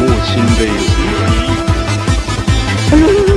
莫清杯。哎呦！